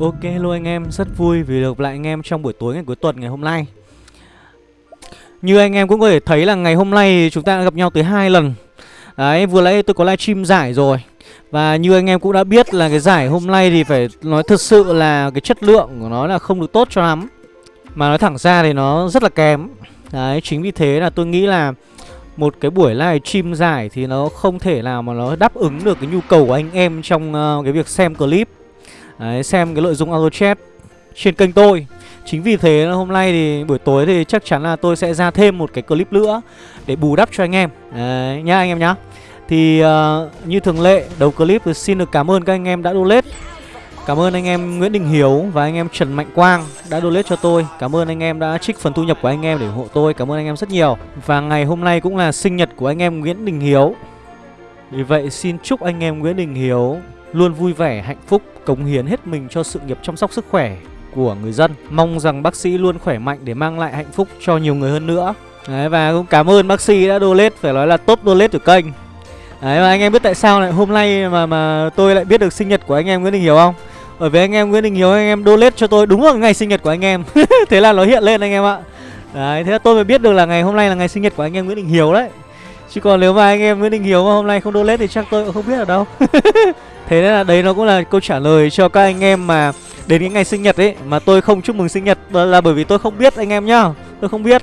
Ok hello anh em, rất vui vì được lại anh em trong buổi tối ngày cuối tuần ngày hôm nay. Như anh em cũng có thể thấy là ngày hôm nay chúng ta đã gặp nhau tới hai lần. Đấy, vừa nãy tôi có livestream giải rồi. Và như anh em cũng đã biết là cái giải hôm nay thì phải nói thật sự là cái chất lượng của nó là không được tốt cho lắm. Mà nói thẳng ra thì nó rất là kém. Đấy, chính vì thế là tôi nghĩ là một cái buổi livestream giải thì nó không thể nào mà nó đáp ứng được cái nhu cầu của anh em trong uh, cái việc xem clip. Đấy, xem cái nội dung AutoChat trên kênh tôi. Chính vì thế hôm nay thì buổi tối thì chắc chắn là tôi sẽ ra thêm một cái clip nữa Để bù đắp cho anh em. Đấy, nhá anh em nhá. Thì uh, như thường lệ đầu clip thì xin được cảm ơn các anh em đã donate. Cảm ơn anh em Nguyễn Đình Hiếu và anh em Trần Mạnh Quang đã donate cho tôi. Cảm ơn anh em đã trích phần thu nhập của anh em để ủng hộ tôi. Cảm ơn anh em rất nhiều. Và ngày hôm nay cũng là sinh nhật của anh em Nguyễn Đình Hiếu. Vì vậy xin chúc anh em Nguyễn Đình Hiếu luôn vui vẻ, hạnh phúc, cống hiến hết mình cho sự nghiệp chăm sóc sức khỏe của người dân. Mong rằng bác sĩ luôn khỏe mạnh để mang lại hạnh phúc cho nhiều người hơn nữa. Đấy, và cũng cảm ơn bác sĩ đã donate, phải nói là top donate của kênh. Đấy, và anh em biết tại sao lại hôm nay mà mà tôi lại biết được sinh nhật của anh em Nguyễn Đình Hiếu không? Bởi vì anh em Nguyễn Đình Hiếu anh em donate cho tôi đúng vào ngày sinh nhật của anh em. thế là nó hiện lên anh em ạ. Đấy, thế là tôi mới biết được là ngày hôm nay là ngày sinh nhật của anh em Nguyễn Đình Hiếu đấy. Chứ còn nếu mà anh em Nguyễn Đình Hiếu mà hôm nay không donate thì chắc tôi cũng không biết ở đâu. Thế nên là đấy nó cũng là câu trả lời cho các anh em mà đến cái ngày sinh nhật ấy, Mà tôi không chúc mừng sinh nhật là bởi vì tôi không biết anh em nhá. Tôi không biết.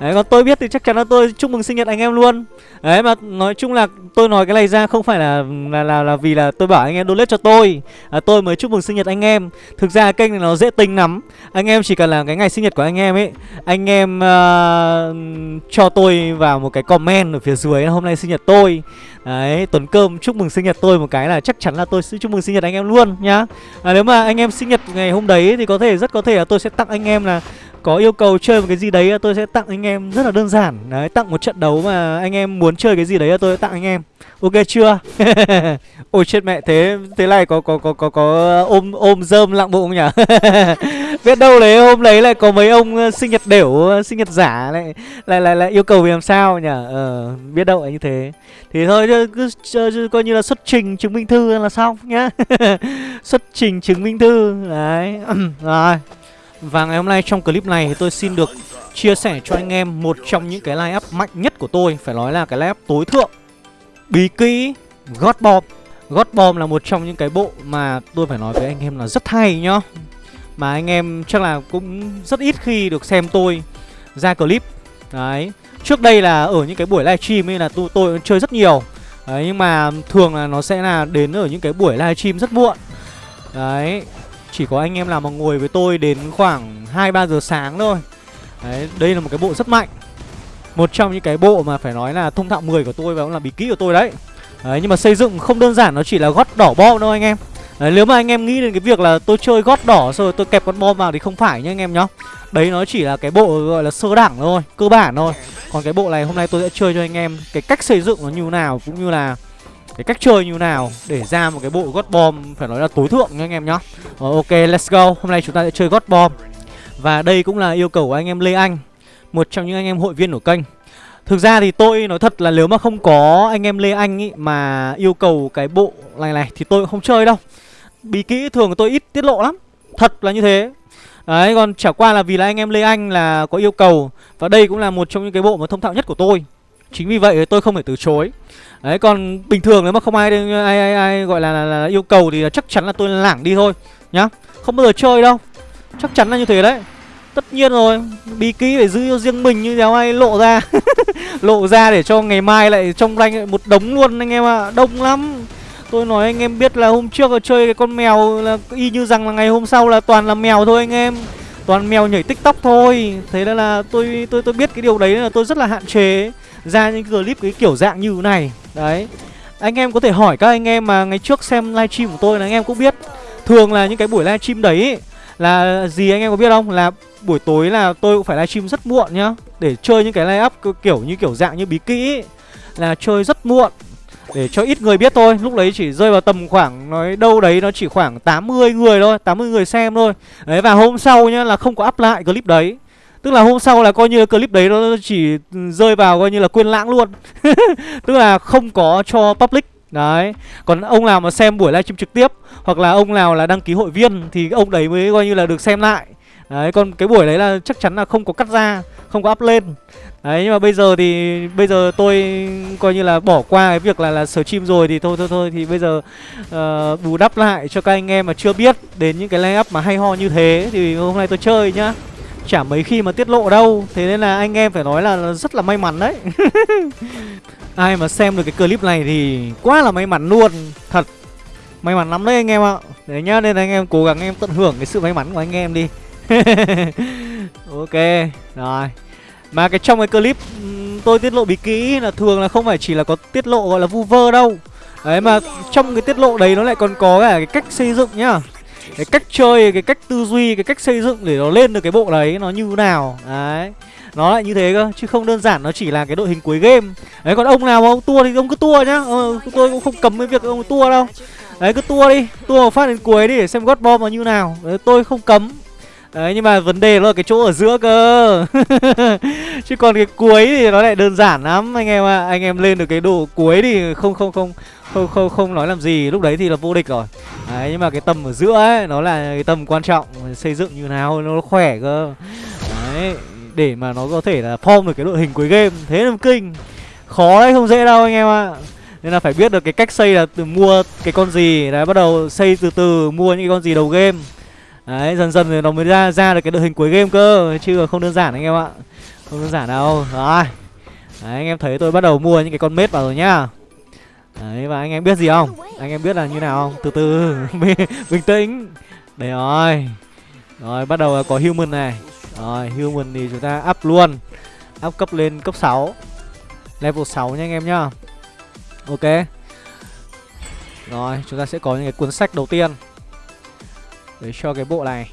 Đấy còn tôi biết thì chắc chắn là tôi chúc mừng sinh nhật anh em luôn. Đấy mà nói chung là tôi nói cái này ra không phải là là là, là vì là tôi bảo anh em donate cho tôi. À, Tôi mới chúc mừng sinh nhật anh em. Thực ra kênh này nó dễ tính lắm. Anh em chỉ cần là cái ngày sinh nhật của anh em ấy Anh em uh, cho tôi vào một cái comment ở phía dưới hôm nay sinh nhật tôi. Đấy, Tuấn Cơm chúc mừng sinh nhật tôi một cái là chắc chắn là tôi sẽ chúc mừng sinh nhật anh em luôn nhá. À, Nếu mà anh em sinh nhật ngày hôm đấy thì có thể rất có thể là tôi sẽ tặng anh em là có yêu cầu chơi một cái gì đấy à, tôi sẽ tặng anh em rất là đơn giản. Đấy tặng một trận đấu mà anh em muốn chơi cái gì đấy à, tôi sẽ tặng anh em. Ok chưa? Ôi chết mẹ thế thế này có có có có có ôm ôm dơm lặng bụng nhỉ? Biết đâu đấy hôm đấy lại có mấy ông ờ, sinh nhật đểu ờ, sinh nhật giả lại lại lại, lại yêu cầu vì làm sao nhỉ? Ờ biết đâu là như thế. Thì thôi cứ, cứ coi như là xuất trình chứng minh thư là xong nhá. Xuất trình chứng minh thư đấy. Rồi và ngày hôm nay trong clip này thì tôi xin được chia sẻ cho anh em một trong những cái line up mạnh nhất của tôi Phải nói là cái line up tối thượng. Bí kỹ God Bomb God Bomb là một trong những cái bộ mà tôi phải nói với anh em là rất hay nhá. Mà anh em chắc là cũng rất ít khi được xem tôi ra clip. Đấy Trước đây là ở những cái buổi livestream ấy là tôi, tôi chơi rất nhiều. Đấy nhưng mà thường là nó sẽ là đến ở những cái buổi livestream rất muộn. Đấy chỉ có anh em nào mà ngồi với tôi đến khoảng 2-3 giờ sáng thôi. Đấy, đây là một cái bộ rất mạnh. Một trong những cái bộ mà phải nói là thông thạo 10 của tôi và cũng là bí kíp của tôi đấy. Đấy, nhưng mà xây dựng không đơn giản nó chỉ là gót đỏ bom đâu anh em. Đấy, nếu mà anh em nghĩ đến cái việc là tôi chơi gót đỏ rồi tôi kẹp con bom vào thì không phải nhá anh em nhá. Đấy nó chỉ là cái bộ gọi là sơ đẳng thôi, cơ bản thôi. Còn cái bộ này hôm nay tôi sẽ chơi cho anh em cái cách xây dựng nó như nào cũng như là cái cách chơi như nào để ra một cái bộ God Bomb phải nói là tối thượng nha anh em nhá. Rồi, ok, let's go. Hôm nay chúng ta sẽ chơi God Bomb. Và đây cũng là yêu cầu của anh em Lê Anh, một trong những anh em hội viên của kênh. Thực ra thì tôi nói thật là nếu mà không có anh em Lê Anh ý mà yêu cầu cái bộ này này thì tôi cũng không chơi đâu. Bí kỹ thường tôi ít tiết lộ lắm. Thật là như thế. Đấy, còn chả qua là vì là anh em Lê Anh là có yêu cầu Và đây cũng là một trong những cái bộ mà thông thạo nhất của tôi Chính vì vậy tôi không thể từ chối Đấy còn bình thường nếu mà không ai ai ai, ai gọi là, là, là yêu cầu thì chắc chắn là tôi lảng đi thôi nhá. Không bao giờ chơi đâu. Chắc chắn là như thế đấy. Tất nhiên rồi, bí ký phải giữ cho riêng mình như đéo ai lộ ra. lộ ra để cho ngày mai lại trong rank một đống luôn anh em ạ, à. đông lắm. Tôi nói anh em biết là hôm trước là chơi cái con mèo là y như rằng là ngày hôm sau là toàn là mèo thôi anh em. Toàn mèo nhảy tiktok thôi Thế nên là tôi tôi tôi biết cái điều đấy là tôi rất là hạn chế Ra những clip cái kiểu dạng như thế này Đấy. Anh em có thể hỏi các anh em mà ngày trước xem livestream của tôi là anh em cũng biết. Thường là những cái buổi livestream đấy Là gì anh em có biết không? Là buổi tối là tôi cũng phải livestream rất muộn nhá. Để chơi những cái live up kiểu như kiểu dạng như bí kỹ Là chơi rất muộn. Để cho ít người biết thôi. Lúc đấy chỉ rơi vào tầm khoảng, Nói đâu đấy nó chỉ khoảng 80 người thôi 80 người xem thôi. Đấy, và hôm sau nhá là không có up lại clip đấy. Tức là hôm sau là coi như clip đấy nó chỉ rơi vào coi như là quên lãng luôn. Tức là không có cho public. Đấy. Còn ông nào mà xem buổi livestream trực tiếp hoặc là ông nào là đăng ký hội viên thì ông đấy mới coi như là được xem lại. Đấy còn cái buổi đấy là chắc chắn là không có cắt ra không có up lên. Đấy nhưng mà bây giờ thì bây giờ tôi coi như là bỏ qua cái việc là là stream rồi thì thôi thôi thôi thì bây giờ uh, bù đắp lại cho các anh em mà chưa biết đến những cái layup mà hay ho như thế thì hôm nay tôi chơi nhá chả mấy khi mà tiết lộ đâu. Thế nên là anh em phải nói là rất là may mắn đấy. Ai mà xem được cái clip này thì quá là may mắn luôn. Thật, may mắn lắm đấy anh em ạ. Đấy nhá, nên anh em cố gắng em tận hưởng cái sự may mắn của anh em đi. Ok, rồi. Mà cái trong cái clip tôi tiết lộ bí kỹ là thường là không phải chỉ là có tiết lộ gọi là vu vơ đâu. Đấy, mà trong cái tiết lộ đấy nó lại còn có cả cái cách xây dựng nhá cái cách chơi cái cách tư duy cái cách xây dựng để nó lên được cái bộ đấy nó như nào. Đấy. Nó lại như thế cơ chứ không đơn giản nó chỉ là cái đội hình cuối game. Đấy còn ông nào mà ông tua thì ông cứ tua nhá. Ờ, tôi cũng không cấm cái việc ông tua đâu. Đấy cứ tua đi tua một phát đến cuối đi để xem god bomb nó như nào. Đấy, tôi không cấm. Đấy, nhưng mà vấn đề là cái chỗ ở giữa cơ. Chứ còn cái cuối thì nó lại đơn giản lắm. Anh em ạ à. Anh em lên được cái độ cuối thì không không không không không không nói làm gì. Lúc đấy thì là vô địch rồi. Đấy, nhưng mà cái tầm ở giữa ấy, nó là cái tầm quan trọng. Xây dựng như nào nó khỏe cơ. Đấy, để mà nó có thể là form được cái đội hình cuối game. Thế là kinh. Khó đấy, không dễ đâu anh em ạ. Nên là phải biết được cái cách xây là từ mua cái con gì. Đấy, bắt đầu xây từ từ, mua những cái con gì đầu game đấy dần dần thì nó mới ra ra được cái đội hình cuối game cơ chứ không đơn giản anh em ạ không đơn giản đâu rồi đấy anh em thấy tôi bắt đầu mua những cái con mết vào rồi nhá Đấy và anh em biết gì không? Anh em biết là như nào không? Từ từ bình tĩnh. để rồi. Rồi bắt đầu là có human này. Rồi human thì chúng ta up luôn. Up cấp lên cấp 6. Level 6 nha anh em nhá. Ok. Rồi, chúng ta sẽ có những cái cuốn sách đầu tiên. Để cho cái bộ này.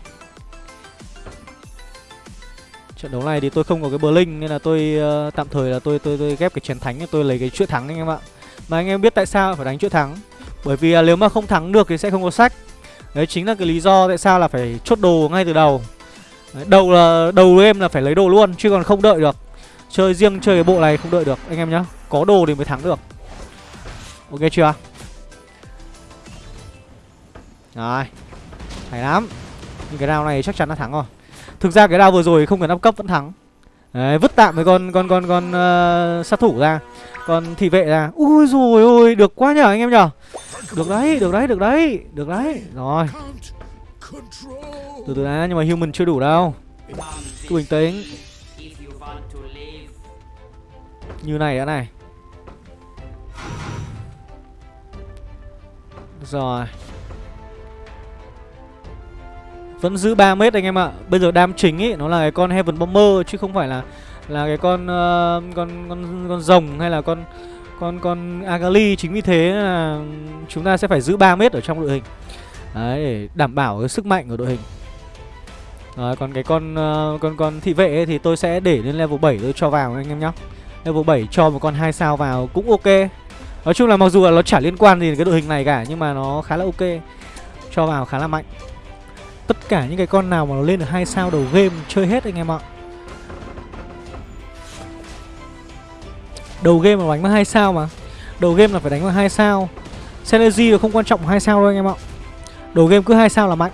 Trận đấu này thì tôi không có cái Blink nên là tôi uh, tạm thời là tôi tôi tôi ghép cái chiến thánh tôi lấy cái chuỗi thắng anh em ạ. Mà anh em biết tại sao phải đánh chuỗi thắng? Bởi vì nếu mà không thắng được thì sẽ không có sách. Đấy chính là cái lý do tại sao là phải chốt đồ ngay từ đầu. Đấy, Đầu là đầu em là phải lấy đồ luôn Chứ còn không đợi được. Chơi riêng chơi cái bộ này không đợi được anh em nhá. Có đồ thì mới thắng được. Ok chưa? Rồi. Hay lắm. Nhưng cái round này chắc chắn là thắng rồi. Thực ra cái round vừa rồi không cần up cấp vẫn thắng. Đấy, vứt tạm với con con con con uh, sát thủ ra. Còn thị vệ ra. Ui rồi ôi được quá nhở anh em nhở được đấy được đấy được đấy được đấy. Rồi. Từ từ đã nhưng mà human chưa đủ đâu. Cứ bình tĩnh. Như này đã này. Rồi vẫn giữ 3 mét anh em ạ. Bây giờ đam chính ấy nó là cái con heaven bomber chứ không phải là là cái con uh, con con con rồng hay là con con con agali. Chính vì thế là chúng ta sẽ phải giữ 3 mét ở trong đội hình. Đấy để đảm bảo cái sức mạnh của đội hình. Đấy, còn cái con uh, con con thị vệ ấy thì tôi sẽ để lên level 7 tôi cho vào anh em nhá. level 7 cho một con hai sao vào cũng ok. Nói chung là mặc dù là nó chả liên quan gì đến cái đội hình này cả nhưng mà nó khá là ok. Cho vào khá là mạnh tất cả những cái con nào mà nó lên được hai sao đầu game chơi hết anh em ạ. Đầu game mà đánh bằng hai sao mà. Đầu game là phải đánh bằng hai sao. Synergy là không quan trọng hai sao đâu anh em ạ. Đầu game cứ hai sao là mạnh.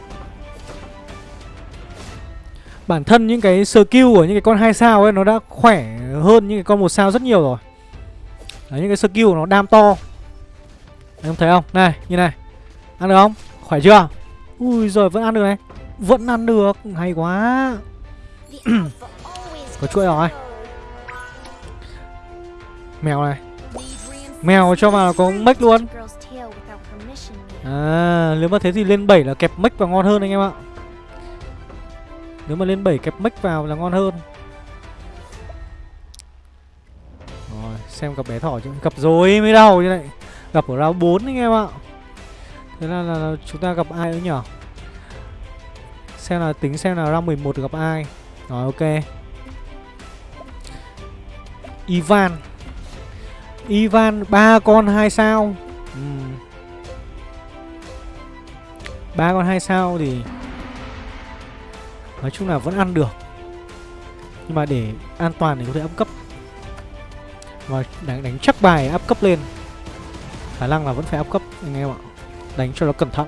Bản thân những cái skill của những cái con hai sao ấy Nó đã khỏe hơn những cái con một sao rất nhiều rồi. Đấy, những cái skill của nó đam to. Anh em thấy không? Này, như này. Ăn được không? Khỏe chưa? Ui rồi vẫn ăn được này. Vẫn ăn được, hay quá. Có chuỗi rồi. Mèo này. Mèo cho vào có mech luôn. À nếu mà thế thì lên 7 là kẹp mech vào ngon hơn anh em ạ. Nếu mà lên 7 kẹp mech vào là ngon hơn. Rồi xem gặp bé thỏ chứ. Gặp rồi mới đầu như này Gặp ở round 4 anh em ạ Thế là, là, là chúng ta gặp ai nữa nhở Xem là tính xem là round 11 gặp ai? Rồi ok. Ivan. Ivan ba con hai sao? Ba ừ. con hai sao thì nói chung là vẫn ăn được. Nhưng mà để an toàn thì có thể áp cấp. Và đánh, đánh chắc bài áp cấp lên. Khả năng là vẫn phải áp cấp anh em ạ đánh cho nó cẩn thận.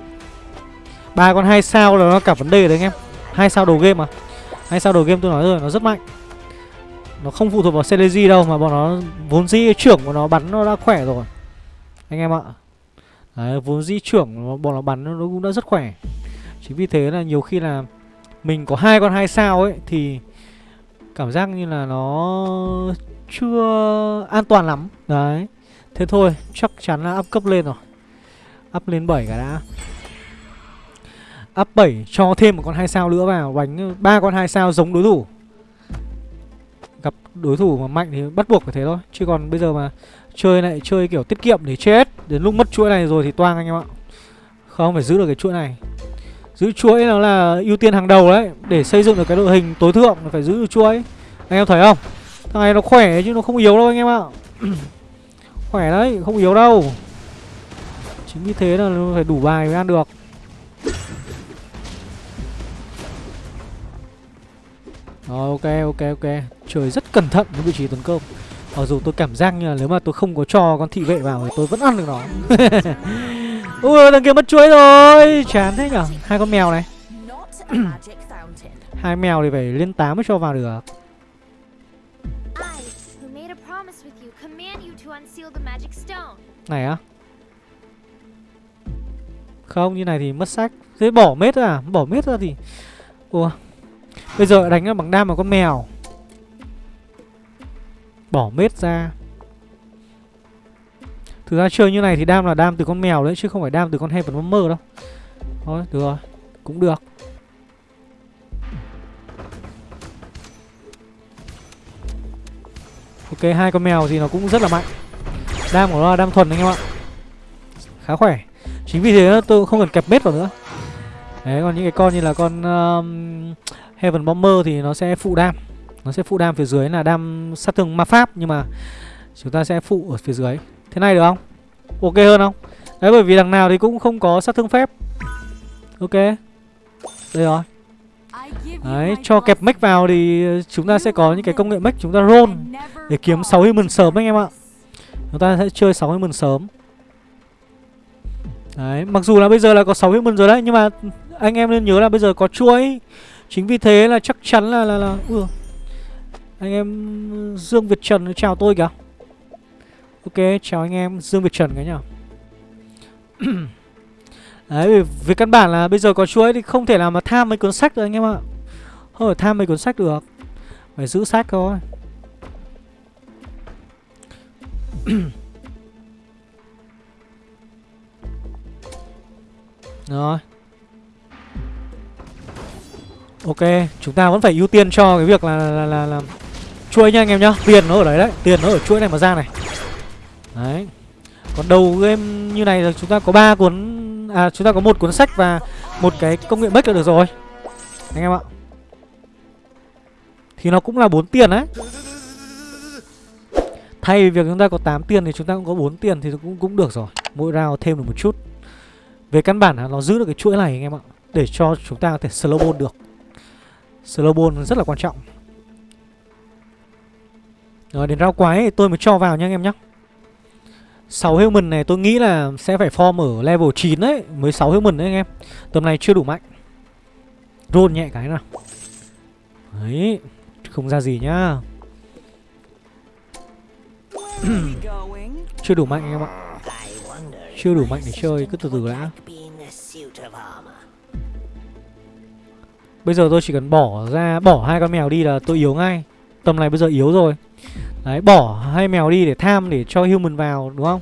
Ba con hai sao là nó cả vấn đề đấy anh em. Hai sao đầu game mà. Hai sao đầu game tôi nói rồi nó rất mạnh. Nó không phụ thuộc vào Celeji đâu mà bọn nó vốn dĩ trưởng của nó bắn nó đã khỏe rồi. Anh em ạ. Đấy, vốn dĩ trưởng bọn nó bắn nó cũng đã rất khỏe. Chính vì thế là nhiều khi là mình có hai con hai sao ấy thì cảm giác như là nó chưa an toàn lắm. Đấy. Thế thôi chắc chắn là up cấp lên rồi up lên 7 cả đã. Up 7 cho thêm một con hai sao nữa vào, đánh ba con hai sao giống đối thủ. Gặp đối thủ mà mạnh thì bắt buộc phải thế thôi, chứ còn bây giờ mà chơi lại, chơi kiểu tiết kiệm để chết đến lúc mất chuỗi này rồi thì toang anh em ạ. Không phải giữ được cái chuỗi này. Giữ chuỗi nó là ưu tiên hàng đầu đấy, để xây dựng được cái đội hình tối thượng phải giữ được chuỗi. Anh em thấy không? Thằng này nó khỏe chứ nó không yếu đâu anh em ạ. Khỏe đấy, không yếu đâu chính vì thế là nó phải đủ bài mới ăn được. Rồi ok ok ok. Trời rất cẩn thận với vị trí tấn công. Mặc dù tôi cảm giác như là nếu mà tôi không có cho con thị vệ vào thì tôi vẫn ăn được nó. Ui thằng kia mất chuỗi rồi. Chán thế nhở. Hai con mèo này. Hai mèo thì phải lên 8 mới cho vào được. Này á không, như này thì mất sách Thế bỏ mết à? Bỏ mết ra thì Ủa? Bây giờ đánh bằng đam vào con mèo. Bỏ mết ra. Thực ra chơi như này thì đam là đam từ con mèo đấy, Chứ không phải đam từ con Heaven Bomber đâu. Thôi, được rồi. Cũng được. Ok, hai con mèo thì nó cũng rất là mạnh. Đam của nó là đam thuần anh em ạ. Khá khỏe. Chính vì thế tôi không cần kẹp mết vào nữa. Đấy còn những cái con như là con um, Heaven Bomber thì nó sẽ phụ đam. Nó sẽ phụ đam phía dưới là đam sát thương ma pháp Nhưng mà chúng ta sẽ phụ ở phía dưới. Thế này được không? Ok hơn không? Đấy bởi vì đằng nào thì cũng không có sát thương phép. Ok. Đây rồi. Đấy, cho kẹp mech vào thì chúng ta sẽ có những cái công nghệ mech chúng ta roll Để kiếm 6 human sớm anh em ạ. Chúng ta sẽ chơi 6 human sớm. Đấy, mặc dù là bây giờ là có 6 human rồi đấy Nhưng mà anh em nên nhớ là bây giờ có chuỗi Chính vì thế là chắc chắn là là, là ừ. Anh em Dương Việt Trần chào tôi kìa. Ok chào anh em Dương Việt Trần cái nhở Đấy vì căn bản là bây giờ có chuỗi thì không thể nào mà tham mấy cuốn sách được anh em ạ. Không phải tham mấy cuốn sách được. Phải giữ sách thôi. Rồi Ok, chúng ta vẫn phải ưu tiên cho cái việc là là, là, là chuỗi nha anh em nhá. Tiền nó ở đấy đấy, tiền nó ở chuỗi này mà ra này. Đấy. Còn đầu game như này là chúng ta có ba cuốn à chúng ta có một cuốn sách và một cái công nghệ bách là được rồi. Anh em ạ. Thì nó cũng là bốn tiền đấy. Thay vì việc chúng ta có 8 tiền thì chúng ta cũng có 4 tiền thì cũng cũng được rồi. Mỗi round thêm được một chút. Về căn bản là nó giữ được cái chuỗi này anh em ạ. Để cho chúng ta có thể slow ball được. Slow ball rất là quan trọng. Rồi đến rau quái thì tôi mới cho vào nha anh em nhé 6 human này tôi nghĩ là sẽ phải form ở level 9 đấy Mới 6 human đấy anh em. Tầm này chưa đủ mạnh. Roll nhẹ cái nào. Đấy Không ra gì nhá. Chưa đủ mạnh anh em ạ chưa đủ mạnh để chơi, Cứ từ từ đã. Bây giờ tôi chỉ cần bỏ ra, Bỏ hai con mèo đi là tôi yếu ngay. Tầm này bây giờ yếu rồi. Đấy, bỏ hai mèo đi để tham, để cho human vào, đúng không?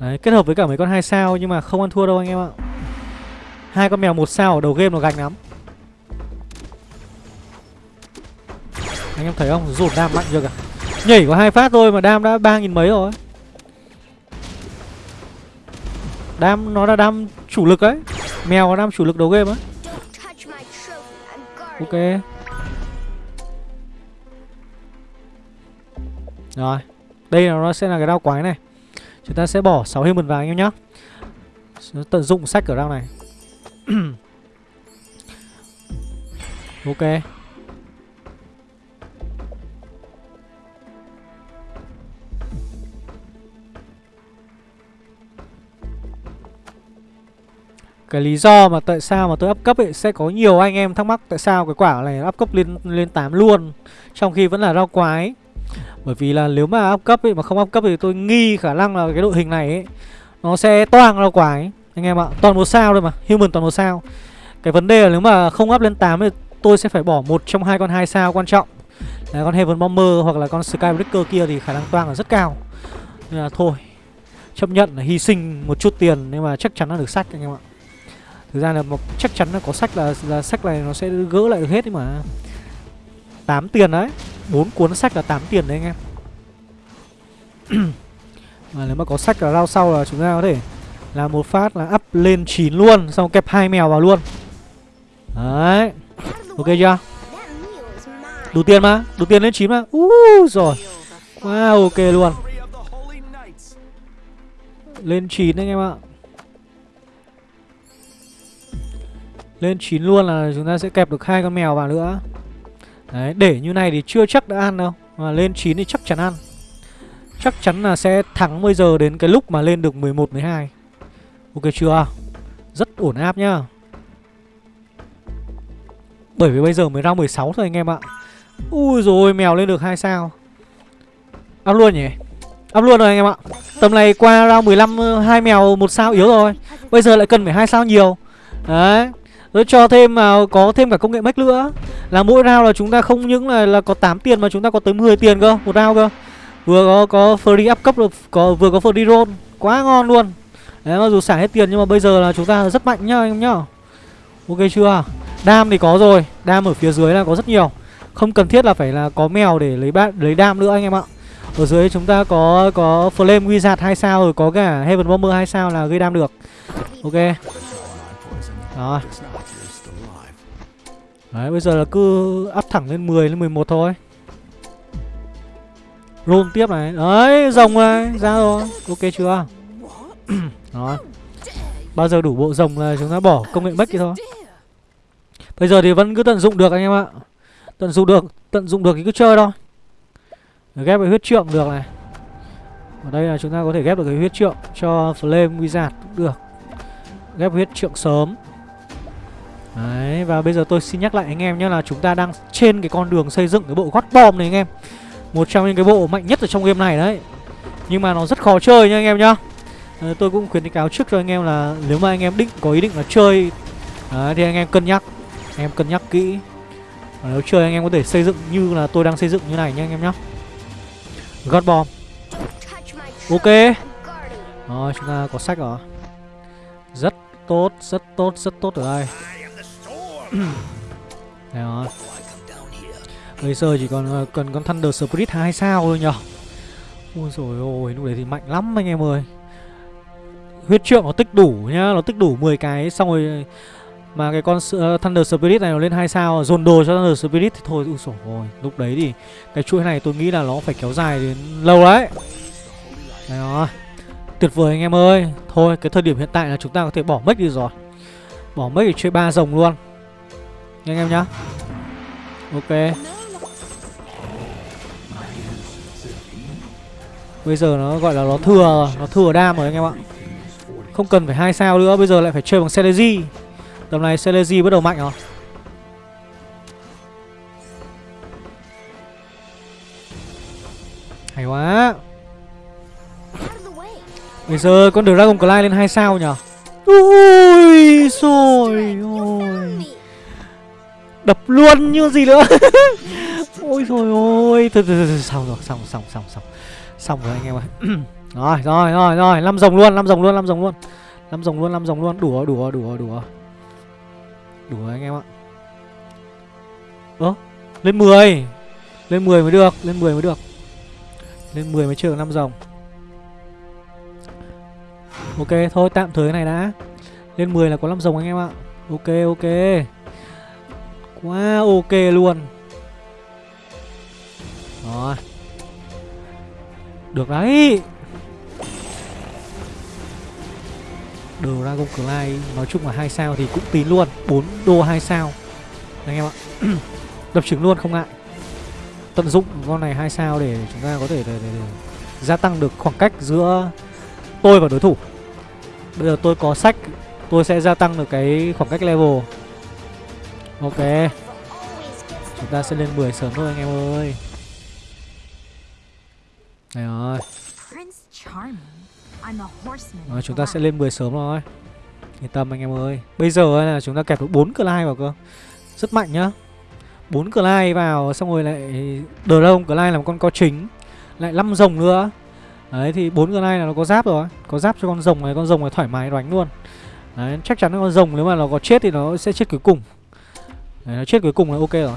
Đấy, kết hợp với cả mấy con hai sao Nhưng mà không ăn thua đâu anh em ạ. Hai con mèo một sao ở đầu game nó gạch lắm. Anh em thấy không? Rụt đam mạnh chưa cả. Nhảy có hai phát thôi mà đam đã ba nghìn mấy rồi. Đam nó là đam chủ lực đấy Mèo là đam chủ lực đầu game ấy Ok. Rồi. Đây là nó sẽ là cái đao quái này. Chúng ta sẽ bỏ 6 human vào anh em nhé Tận dụng sách ở đao này. Ok Cái lý do mà tại sao mà tôi up cấp ấy, Sẽ có nhiều anh em thắc mắc Tại sao cái quả này up cấp lên lên 8 luôn, Trong khi vẫn là rau quái. Bởi vì là nếu mà up cấp ấy, Mà không up cấp thì tôi nghi khả năng là cái đội hình này ấy, Nó sẽ toang rau quái. Anh em ạ, Toàn một sao thôi mà, Human toàn một sao. Cái vấn đề là nếu mà không up lên 8 thì tôi sẽ phải bỏ một trong hai con hai sao quan trọng. Là con Heaven Bomber hoặc là con Skybreaker kia thì khả năng toang là rất cao. Nên là thôi, Chấp nhận là hy sinh một chút tiền, Nhưng mà chắc chắn là được sách anh em ạ. Thực ra là một, chắc chắn là có sách là, là sách này nó sẽ gỡ lại được hết đấy mà. 8 tiền đấy. Bốn cuốn sách là 8 tiền đấy anh em. Mà nếu mà có sách là rao sau là chúng ta có thể là một phát là up lên 9 luôn Xong kẹp hai mèo vào luôn. Đấy. Ok chưa? Đủ tiền mà Đủ tiền lên 9 mà. Uh, Rồi Wow ok luôn. Lên 9 anh em ạ. Lên 9 luôn là chúng ta sẽ kẹp được hai con mèo vào nữa. Đấy để như này thì chưa chắc đã ăn đâu Mà lên 9 thì chắc chắn ăn. Chắc chắn là sẽ thắng bây giờ đến cái lúc mà lên được 11, 12 Ok chưa? Rất ổn áp nhá. Bởi vì bây giờ mới ra 16 thôi anh em ạ. Ui rồi mèo lên được hai sao. Up luôn nhỉ? Up luôn rồi anh em ạ. Tầm này qua round 15 hai mèo một sao yếu rồi. Bây giờ lại cần phải hai sao nhiều. Đấy rồi cho thêm mà có thêm cả công nghệ mech nữa. Là mỗi round là chúng ta không những là là có 8 tiền mà chúng ta có tới 10 tiền cơ, Một round cơ. Vừa có có free up cấp được, có, vừa có free roll, Quá ngon luôn. Đấy, mặc dù xả hết tiền nhưng mà bây giờ là chúng ta rất mạnh nhá anh em nhá. Ok chưa? Đam thì có rồi, Đam ở phía dưới là có rất nhiều. Không cần thiết là phải là có mèo để lấy bát lấy đam nữa anh em ạ. Ở dưới chúng ta có có Flame Wizard 2 sao rồi, có cả Heaven Bomber 2 sao là gây đam được. Ok. Rồi. Đấy, bây giờ là cứ áp thẳng lên 10 lên 11 thôi. Roll tiếp này. Đấy, rồng này ra rồi. Ok chưa? Đó Bao giờ đủ bộ rồng là chúng ta bỏ công nghệ mất kia thôi. Bây giờ thì vẫn cứ tận dụng được anh em ạ. Tận dụng được, Tận dụng được thì cứ chơi thôi. Ghép với huyết trượng được này. Ở đây là chúng ta có thể ghép được cái huyết trượng Cho Flame Wizard cũng được. Ghép huyết trượng sớm. Đấy và bây giờ tôi xin nhắc lại anh em nhé là chúng ta đang trên cái con đường xây dựng cái bộ gót bom này anh em. Một trong những cái bộ mạnh nhất ở trong game này đấy. Nhưng mà nó rất khó chơi nha anh em nhá. À, Tôi cũng khuyến cáo trước cho anh em là nếu mà anh em định có ý định là chơi đấy, Thì anh em cân nhắc. Anh em cân nhắc kỹ. Và Nếu chơi anh em có thể xây dựng như là tôi đang xây dựng như này nha anh em nhá. Gót bom. Ok. Rồi chúng ta có sách rồi. Rất tốt, rất tốt, rất tốt ở đây. Đấy Bây giờ chỉ còn ờ, cần con Thunder Spirit 2 sao thôi nhở? Ôi rồi ôi lúc đấy thì mạnh lắm anh em ơi. Huyết trượng nó tích đủ nhá Nó tích đủ 10 cái xong rồi Mà cái con uh, Thunder Spirit này nó lên 2 sao Dồn đồ cho Thunder Spirit thì thôi Ui rồi Lúc đấy thì cái chuỗi này tôi nghĩ là nó phải kéo dài đến lâu đấy. Đấy đó Tuyệt vời anh em ơi. Thôi cái thời điểm hiện tại là chúng ta có thể bỏ mất đi rồi. Bỏ mất để chơi ba rồng luôn. Nha anh em nhá. Ok. Bây giờ nó gọi là nó thừa Nó thừa đam rồi anh em ạ. Không cần phải hai sao nữa, Bây giờ lại phải chơi bằng Celeji. Tầm này Celeji bắt đầu mạnh rồi. Hay quá. Bây giờ con Dragon Clyde lên hai sao nhở Ui rồi ôi. Đập luôn như gì nữa. Ôi rồi ôi. Thôi thôi thôi xong rồi, xong xong xong xong. Xong rồi anh em ơi. Rồi rồi rồi rồi. Năm rồng luôn, năm rồng luôn, năm rồng luôn. Năm rồng luôn, năm rồng luôn. Đủ rồi đủ rồi đủ rồi đủ rồi Đủ rồi anh em ạ. Ơ, Lên 10 Lên 10 mới được, Lên 10 mới được. Lên 10 mới chưa được 5 rồng. Ok, thôi, tạm thời cái này đã. Lên 10 là có 5 rồng anh em ạ. Ok ok. Quá ok luôn. Rồi. Được đấy. Dragon Clyde Nói chung là hai sao thì cũng tín luôn. 4 đô hai sao. Anh em ạ. Đập trứng luôn không ngại Tận dụng con này hai sao để chúng ta có thể để, để, để gia tăng được khoảng cách giữa tôi và đối thủ. Bây giờ tôi có sách Tôi sẽ gia tăng được cái khoảng cách level. Ok. Chúng ta sẽ lên 10 sớm thôi anh em ơi. Đây rồi. Rồi, chúng ta sẽ lên 10 sớm rồi. Yên tâm anh em ơi. Bây giờ là chúng ta kẹp được 4 Clyde vào cơ. Rất mạnh nhá. 4 Clyde vào xong rồi lại Dragon Clyde là một con co chính. Lại 5 rồng nữa. Đấy thì 4 Clyde là nó có giáp rồi. Có giáp cho con rồng này Con rồng này thoải mái đánh luôn. Đấy chắc chắn con rồng nếu mà nó có chết thì nó sẽ chết cuối cùng Đấy, nó chết cuối cùng là ok rồi.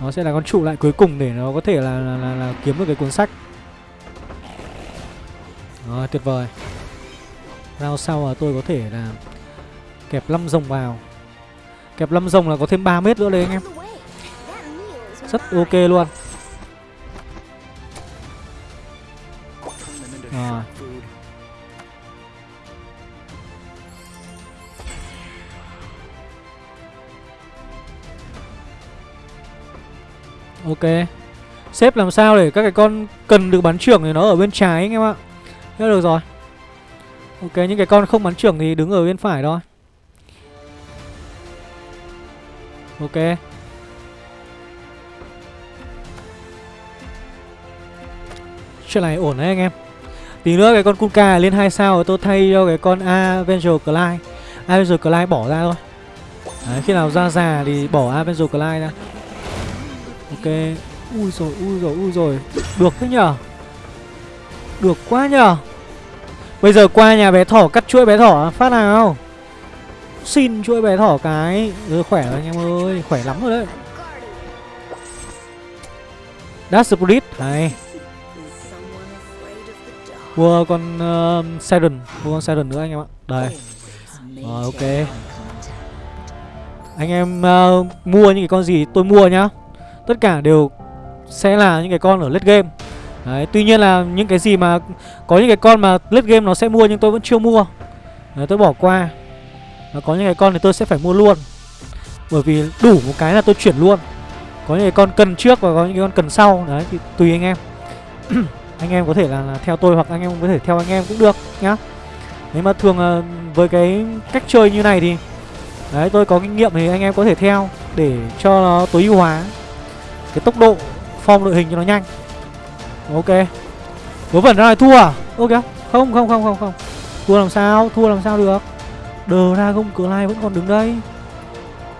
Nó sẽ là con trụ lại cuối cùng để nó có thể là, là, là, là kiếm được cái cuốn sách. Rồi tuyệt vời. Round sau là tôi có thể là Kẹp 5 rồng vào. Kẹp 5 rồng là có thêm 3 mét nữa đấy anh em. Rất ok luôn. Rồi. Ok. Xếp làm sao để các cái con cần được bắn trưởng thì nó ở bên trái anh em ạ? Thế được rồi. Ok những cái con không bắn trưởng thì đứng ở bên phải thôi. Ok. Chuyện này ổn đấy anh em. Tí nữa cái con Kuka lên 2 sao tôi thay cho cái con Avenger Clyde. Avenger Clyde bỏ ra thôi. Đấy, khi nào ra già thì bỏ Avenger Clyde ra. Ok. Ui rồi ui rồi ui rồi. Được thế nhở Được quá nhở Bây giờ qua nhà bé thỏ cắt chuỗi bé thỏ phát nào. Xin chuỗi bé thỏ cái. Rồi khỏe rồi anh em ơi Khỏe lắm rồi đấy. Dash Spirit Này. Mua con um, uh, Siren Mua con Siren nữa anh em ạ. Đây. Rồi ok. Anh em uh, mua những cái con gì tôi mua nhá. Tất cả đều sẽ là những cái con ở late game Đấy, tuy nhiên là những cái gì mà có những cái con mà late game nó sẽ mua nhưng tôi vẫn chưa mua. Đấy, tôi bỏ qua. Và có những cái con thì tôi sẽ phải mua luôn. Bởi vì đủ một cái là tôi chuyển luôn. Có những cái con cần trước và có những cái con cần sau. Đấy thì tùy anh em. anh em có thể là, là theo tôi hoặc anh em có thể theo anh em cũng được nhá. Nếu mà thường ờ, với cái cách chơi như này thì Đấy tôi có kinh nghiệm thì anh em có thể theo Để cho nó tối ưu hóa cái tốc độ form đội hình cho nó nhanh. Ok. Vớ vẩn ra này thua à? Ok. Không không không không không. Thua làm sao? Thua làm sao được? Đờ ra không, cửa lai vẫn còn đứng đây.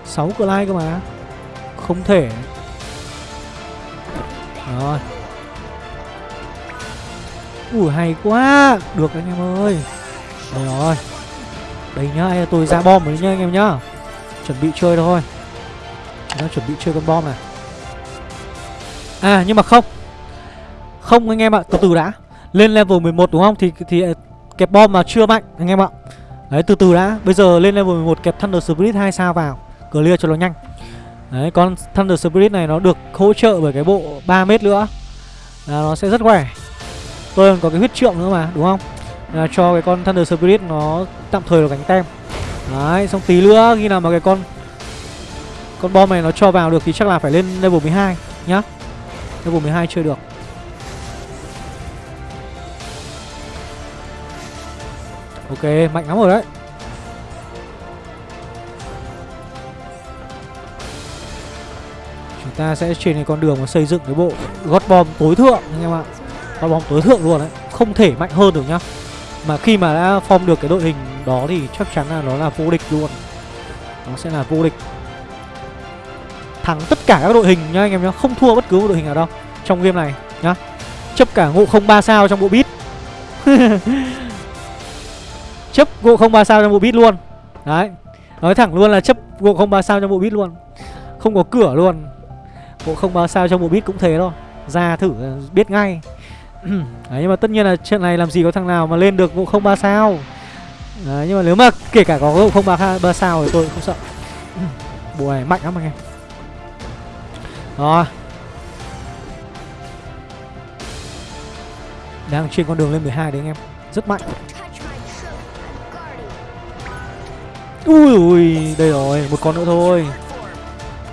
6 cửa lai cơ mà. Không thể. Rồi. Ui, hay quá. Được anh em ơi. Đây rồi. Đây nhá tôi ra bom rồi nhá anh em nhá. Chuẩn bị chơi thôi. Nó chuẩn bị chơi con bom này. À nhưng mà không. Không anh em ạ, từ từ đã. Lên level 11 đúng không? Thì thì ờ, kẹp bom mà chưa mạnh anh em ạ. Đấy từ từ đã. Bây giờ lên level 11 kẹp Thunder Spirit 2 sao vào. Clear cho nó nhanh. Đấy con Thunder Spirit này nó được hỗ trợ bởi cái bộ 3 mét nữa. Là Nó sẽ rất khỏe. Tôi còn có cái huyết trượng nữa mà đúng không? À, Cho cái con Thunder Spirit nó tạm thời là gánh tem. Đấy xong tí nữa khi nào mà cái con Con bom này nó cho vào được thì chắc là phải lên level 12 nhá. Level 12 chơi được. Ok, mạnh lắm rồi đấy. Chúng ta sẽ trên cái con đường mà xây dựng cái bộ gót bom tối thượng anh em ạ. Gót bom tối thượng luôn đấy Không thể mạnh hơn được nhá. Mà khi mà đã form được cái đội hình đó thì chắc chắn là nó là vô địch luôn. Nó sẽ là vô địch. Thắng tất cả các đội hình nhá anh em nhá Không thua bất cứ một đội hình nào đâu Trong game này nhá. Chấp cả ngộ không ba sao trong bộ bit chấp ngộ không ba sao trong bộ bit luôn. Đấy nói thẳng luôn là chấp ngộ không ba sao trong bộ bit luôn. Không có cửa luôn. Ngộ không ba sao trong bộ bit cũng thế thôi. Ra thử biết ngay. Đấy, nhưng mà tất nhiên là trận này làm gì có thằng nào mà lên được ngộ không ba sao. Đấy, nhưng mà nếu mà kể cả có ngộ không ba ba sao thì tôi không sợ. Bộ này mạnh lắm anh em rồi đang trên con đường lên 12 đấy anh em. Rất mạnh. Ui ui, đây rồi, một con nữa thôi.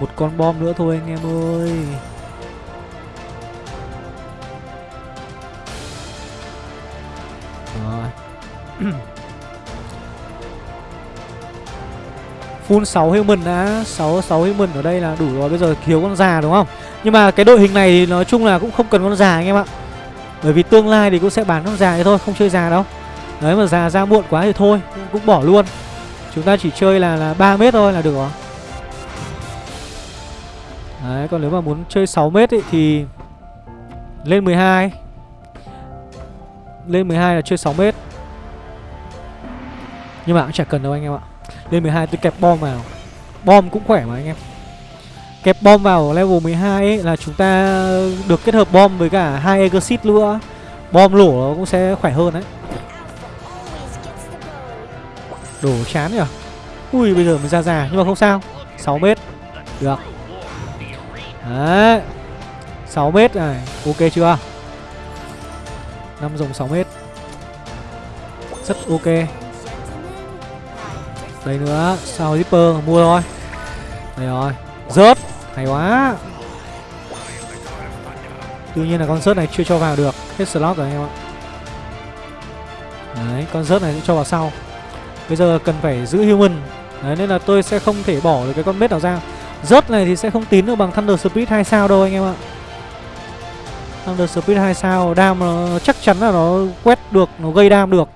Một con bom nữa thôi anh em ơi. Rồi. Full 6 human đã 6 6 human ở đây là đủ rồi Bây giờ thiếu con già đúng không? Nhưng mà cái đội hình này thì nói chung là cũng không cần con già anh em ạ. Bởi vì tương lai thì cũng sẽ bán con già thế thôi Không chơi già đâu. Đấy mà già ra muộn quá thì thôi Cũng bỏ luôn. Chúng ta chỉ chơi là là 3 mét thôi là được rồi. Đấy còn nếu mà muốn chơi 6 mét ấy, thì Lên 12 Lên 12 là chơi 6 mét. Nhưng mà cũng chả cần đâu anh em ạ. Lên 12 tôi kẹp bom vào. Bom cũng khỏe mà anh em. Kẹp bom vào level 12 ấy là chúng ta được kết hợp bom với cả hai exit nữa. Bom lổ nó cũng sẽ khỏe hơn đấy. Đổ chán nhỉ? Ui, bây giờ mới ra già, nhưng mà không sao. 6 mét. Được. Đấy. 6 mét này, Ok chưa? 5 dòng 6 mét. Rất ok. Đây nữa, Sao Zipper mua thôi? Đây rồi, Rớt, Hay quá. Tuy nhiên là con rớt này chưa cho vào được, Hết slot rồi anh em ạ. Đấy, con rớt này sẽ cho vào sau. Bây giờ cần phải giữ human. Đấy, nên là tôi sẽ không thể bỏ được cái con mết nào ra. Rớt này thì sẽ không tín được bằng Thunder Spirit 2 sao đâu anh em ạ. Thunder Spirit 2 sao, Đam nó chắc chắn là nó quét được, Nó gây đam được.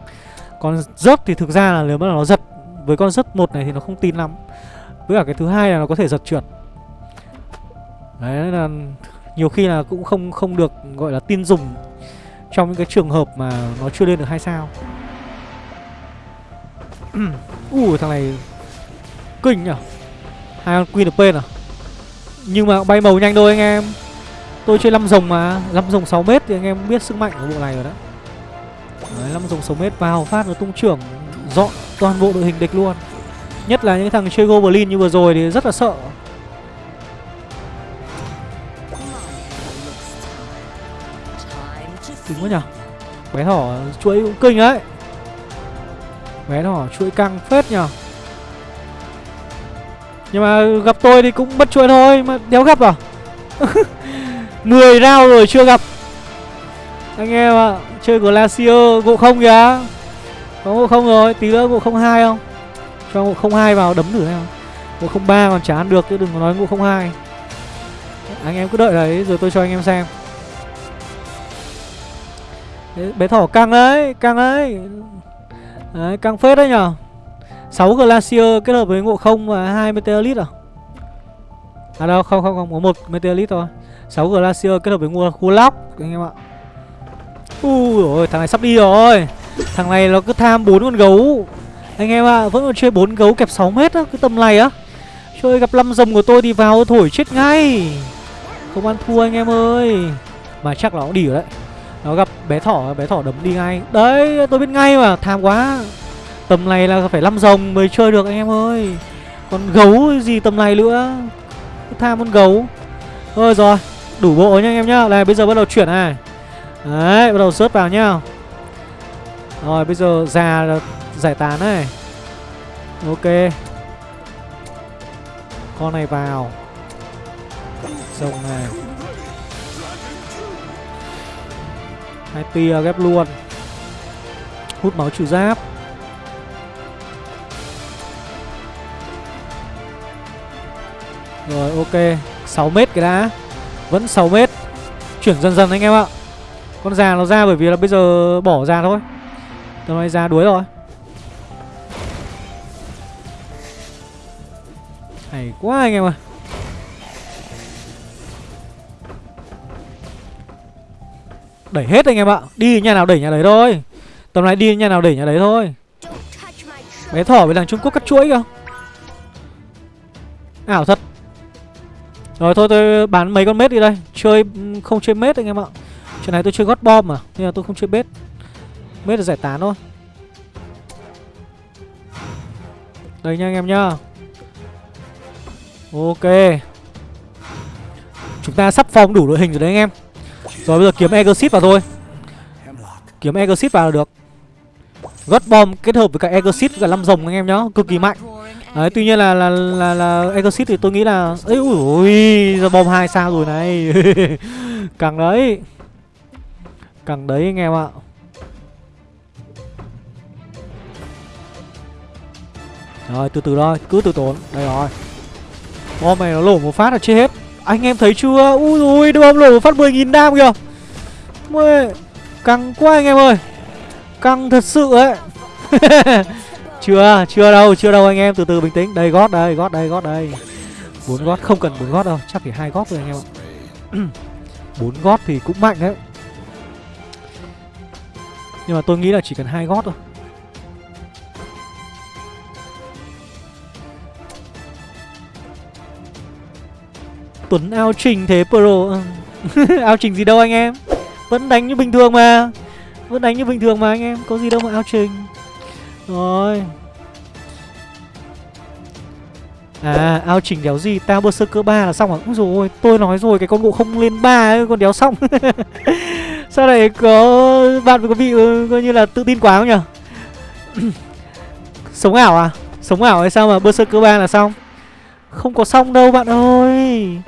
Còn rớt thì thực ra là nếu mà nó giật với con rất một này thì nó không tin lắm. Với cả cái thứ hai là nó có thể giật trượt. Đấy là nhiều khi là cũng không không được gọi là tin dùng trong những cái trường hợp mà nó chưa lên được hai sao. Ui thằng này kinh nhở? Hai con queen được bên à? Nhưng mà bay màu nhanh thôi anh em. Tôi chơi năm rồng mà năm rồng 6 mét thì anh em biết sức mạnh của bộ này rồi đó. Đấy, 5 rồng 6 mét vào phát nó tung trưởng dọn toàn bộ đội hình địch luôn. Nhất là những thằng chơi goblin như vừa rồi thì rất là sợ. Kinh quá nhở Bé thỏ chuỗi cũng kinh đấy. Bé thỏ chuỗi căng phết nhở Nhưng mà gặp tôi thì cũng mất chuỗi thôi Mà đéo gặp à? 10 round rồi chưa gặp. Anh em ạ à, Chơi Glacier gỗ không kìa. Có ngộ không rồi Tí nữa ngộ không hai không? Cho ngộ không hai vào đấm thử xem. Ngộ không ba còn chả ăn được chứ đừng có nói ngộ không hai. Anh em cứ đợi đấy rồi tôi cho anh em xem. Đấy, bé thỏ căng đấy căng đấy. Đấy căng phết đấy nhở? 6 glacier kết hợp với ngộ không và hai meteorit à? À đâu không không không có một meteorit thôi. 6 glacier kết hợp với ngô khu lóc anh em ạ. Ui rồi, thằng này sắp đi rồi thằng này nó cứ tham bốn con gấu. Anh em ạ, vẫn còn chơi bốn gấu kẹp 6 mét á cái tầm này á. Chơi gặp năm rồng của tôi thì vào thổi chết ngay. Không ăn thua anh em ơi. Mà chắc là nó đi rồi đấy. Nó gặp bé thỏ bé thỏ đấm đi ngay. Đấy, tôi biết ngay mà, tham quá. Tầm này là phải năm rồng mới chơi được anh em ơi. Còn gấu gì tầm này nữa? Cứ tham con gấu. Thôi rồi, đủ bộ nha anh em nhá. Này bây giờ bắt đầu chuyển này. Đấy, bắt đầu sớt vào nhá rồi, bây giờ già giải tán này. Ok. Con này vào. Rồng này. Hai tia ghép luôn. Hút máu trừ giáp. Rồi, ok. 6 mét cái đã. Vẫn 6 mét. Chuyển dần dần anh em ạ. Con già nó ra bởi vì là bây giờ bỏ ra thôi tao nói ra đuối rồi. Hay quá anh em ơi. Đẩy hết anh em ạ. Đi nhà nào đẩy nhà đấy thôi. Tầm này đi nhà nào đẩy nhà đấy thôi. Bé thỏ với thằng Trung Quốc cắt chuỗi kìa. Ảo thật. Rồi thôi, tôi bán mấy con mết đi đây. Chơi ừ, không chơi mết anh em ạ. Chuyện này tôi chơi gót bom mà, Nên là tôi không chơi mết mới được giải tán thôi. Đây nha anh em nhá. Ok. Chúng ta sắp phong đủ đội hình rồi đấy anh em. Rồi bây giờ kiếm Egosit vào thôi. Kiếm Egosit vào là được. Gót bom kết hợp với cả Egosit với cả năm rồng anh em nhá. Cực kỳ mạnh. Đấy tuy nhiên là là là, là Exit thì tôi nghĩ là ấy ui ui giờ bom hai sao rồi này. Càng đấy. Càng đấy anh em ạ. Rồi, từ từ thôi, Cứ từ tốn. Đây rồi. Bom này nó lổ một phát là chết hết. Anh em thấy chưa? Ui rồi bom lổ một phát 10.000 đam kìa. Mê Căng quá anh em ơi. Căng thật sự ấy. Chưa Chưa đâu Chưa đâu anh em. Từ từ bình tĩnh. Đây, gót đây Gót đây Gót đây. Bốn gót, không cần bốn gót đâu. Chắc chỉ hai gót thôi anh em ạ. Bốn gót thì cũng mạnh đấy. Nhưng mà tôi nghĩ là chỉ cần hai gót thôi. Tuấn ao trình thế, pro? Ừ. Ao trình gì đâu anh em? Vẫn đánh như bình thường mà. Vẫn đánh như bình thường mà anh em. Có gì đâu mà ao trình. Rồi. À ao trình đéo gì? Tao berserker 3 là xong à? Úi dồi ôi, Tôi nói rồi, cái con ngộ không lên 3 ấy Còn đéo xong. Sao lại có, Bạn có bị ừ, coi như là tự tin quá không nhỉ Sống ảo à? Sống ảo hay sao mà berserker 3 là xong? Không có xong đâu, bạn ơi.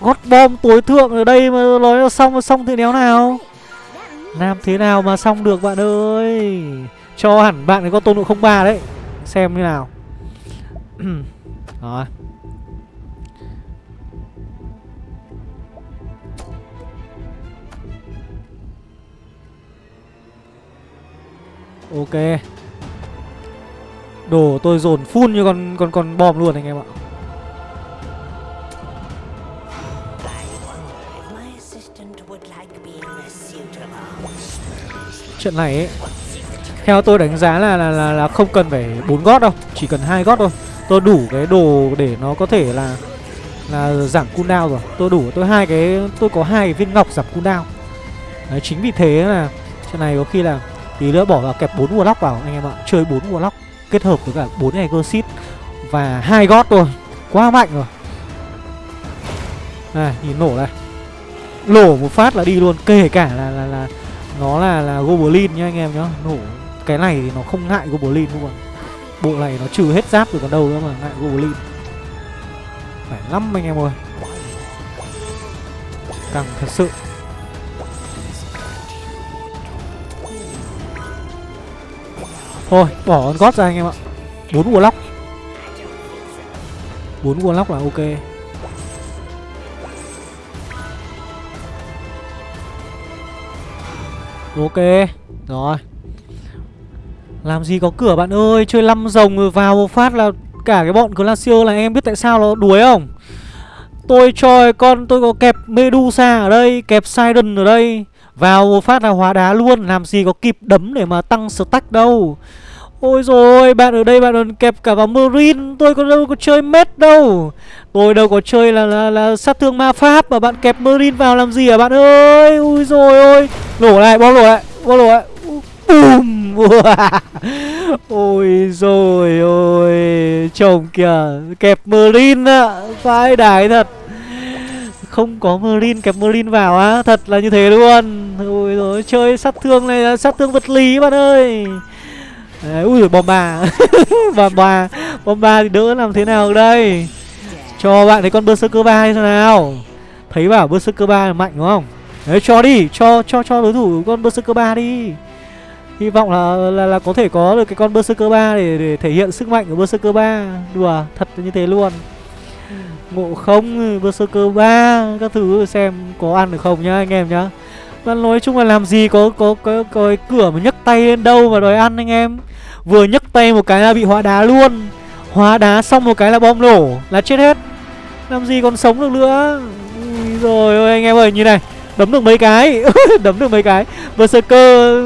Gót bom tối thượng ở đây mà nói là xong xong thì đéo nào? Làm thế nào mà xong được bạn ơi? Cho hẳn bạn ấy có tôn độ không ba đấy. Xem như nào. Rồi. Ok. Đồ tôi dồn phun như con con con bom luôn anh em ạ. Trận này ấy Theo tôi đánh giá là là, là, là không cần phải bốn gót đâu Chỉ cần hai gót thôi. Tôi đủ cái đồ để nó có thể là Là giảm cooldown rồi. Tôi đủ tôi hai cái Tôi có hai cái viên ngọc giảm cooldown. Đấy chính vì thế là Trận này có khi là Tí nữa bỏ vào kẹp bốn warlock vào anh em ạ. Chơi bốn warlock Kết hợp với cả 4 exorcist Và hai gót thôi. Quá mạnh rồi. Này nhìn nổ này. Nổ một phát là đi luôn Kể cả là là, là nó là là goblin nhá anh em nhá. Nổ, cái này thì nó không ngại goblin luôn bộ này nó trừ hết giáp rồi còn đâu nữa mà ngại goblin. Phải lắm anh em ơi. Căng thật sự. Thôi, bỏ con gót ra anh em ạ. Bốn warlock. Bốn warlock là ok. Ok Rồi. Làm gì có cửa bạn ơi Chơi 5 rồng rồi vào một phát là Cả cái bọn Glacier là em biết tại sao nó đuối không? Tôi cho con tôi có kẹp Medusa ở đây Kẹp Sidon ở đây. Vào một phát là hóa đá luôn Làm gì có kịp đấm để mà tăng stack đâu. Ôi rồi bạn ở đây bạn còn kẹp cả vào Marine Tôi có đâu có chơi mết đâu. Tôi đâu có chơi là, là, là sát thương ma pháp Mà bạn kẹp Marine vào làm gì à bạn ơi? Ui rồi ôi. Nổ lại bom nổ lại bom nổ lại. Bùm. Ôi rồi ôi Chồng kìa Kẹp Merlin ạ Vãi đái thật. Không có Merlin kẹp Merlin vào á Thật là như thế luôn. Ôi rồi chơi sát thương này là sát thương vật lý bạn ơi. Đấy, ui bom bà bom bà bom bà thì đỡ làm thế nào đây? Cho bạn thấy con berserker ba hay sao nào? Thấy bảo berserker ba là mạnh đúng không? Đấy cho đi cho cho cho đối thủ con berserker ba đi. Hy vọng là, là là có thể có được cái con berserker ba để để thể hiện sức mạnh của berserker ba. Đùa thật như thế luôn. Ngộ không berserker ba các thứ xem có ăn được không nhá anh em nhá. Và nói chung là làm gì có có có, có cái cửa mà nhấc tay lên đâu mà đòi ăn anh em. Vừa nhấc tay một cái là bị hóa đá luôn. Hóa đá xong một cái là bom nổ Là chết hết. Làm gì còn sống được nữa. Ui rồi ôi anh em ơi như này. Đấm được mấy cái? Đấm được mấy cái? Berserker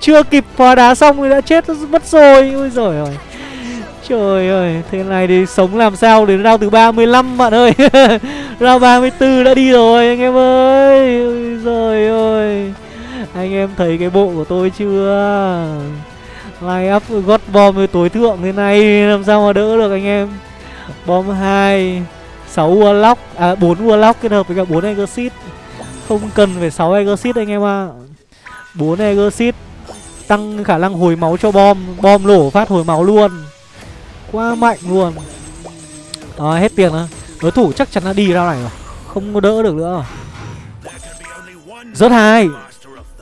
chưa kịp phá đá xong thì đã chết mất rồi. Ôi giời ơi. Trời ơi, thế này thì sống làm sao đến round thứ 35 bạn ơi? Round 34 đã đi rồi anh em ơi. Ôi giời ơi. Anh em thấy cái bộ của tôi chưa? Line up gót bom với tối thượng thế này làm sao mà đỡ được anh em? Bom 2 6 Warlock, à 4 Warlock kết hợp với cả 4 Exorcist không cần phải 6 Exorcist anh em ạ. À. 4 Exorcist Tăng khả năng hồi máu cho bom. Bom nổ phát hồi máu luôn. Quá mạnh luôn. À, Hết tiền rồi. Đối thủ chắc chắn là đi ra này rồi. Không có đỡ được nữa rồi. Rớt hai.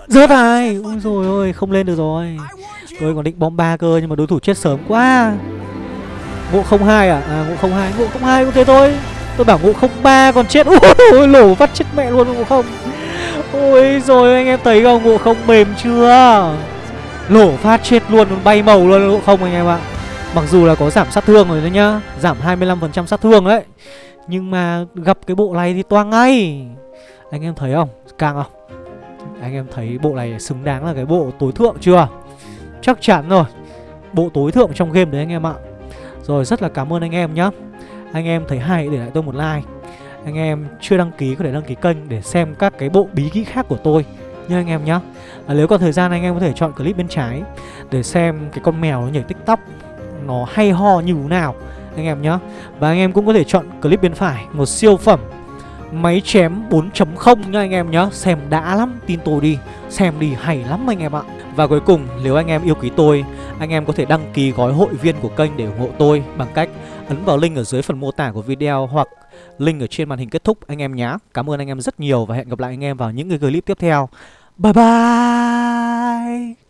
Rớt hai. Ui rồi ôi không lên được rồi. Tôi còn định bom ba cơ nhưng mà đối thủ chết sớm quá. Ngộ 02 à? À ngộ 02, ngộ 02 cũng thế thôi. Tôi bảo ngộ 03 còn chết. Ôi lổ vắt chết mẹ luôn ngộ không. Ôi rồi anh em thấy không? Ngộ không mềm chưa? Lổ phát chết luôn bay màu luôn ngộ không anh em ạ. Mặc dù là có giảm sát thương rồi đấy nhá, Giảm 25% sát thương đấy. Nhưng mà gặp cái bộ này thì toang ngay. Anh em thấy không? Càng không? Anh em thấy bộ này xứng đáng là cái bộ tối thượng chưa? Chắc chắn rồi. Bộ tối thượng trong game đấy anh em ạ. Rồi, rất là cảm ơn anh em nhá. Anh em thấy hay để lại tôi một like. Anh em chưa đăng ký có thể đăng ký kênh Để xem các cái bộ bí kíp khác của tôi Nha anh em nhá. À, Nếu có thời gian anh em có thể chọn clip bên trái Để xem cái con mèo nó nhảy tiktok Nó hay ho như thế nào Anh em nhá. Và anh em cũng có thể chọn clip bên phải Một siêu phẩm Máy chém 4.0 nha anh em nhá. Xem đã lắm, tin tôi đi Xem đi hay lắm anh em ạ. Và cuối cùng nếu anh em yêu quý tôi Anh em có thể đăng ký gói hội viên của kênh để ủng hộ tôi Bằng cách ấn vào link ở dưới phần mô tả của video hoặc link ở trên màn hình kết thúc, anh em nhé. Cảm ơn anh em rất nhiều và hẹn gặp lại anh em vào những cái clip tiếp theo. Bye bye!